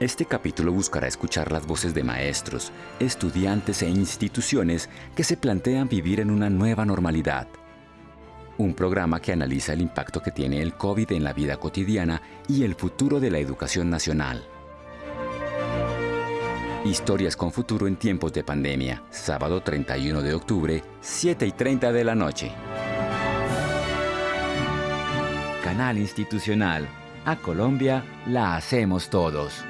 Este capítulo buscará escuchar las voces de maestros, estudiantes e instituciones que se plantean vivir en una nueva normalidad. Un programa que analiza el impacto que tiene el COVID en la vida cotidiana y el futuro de la educación nacional. Historias con futuro en tiempos de pandemia, sábado 31 de octubre, 7 y 30 de la noche. Canal Institucional. A Colombia la hacemos todos.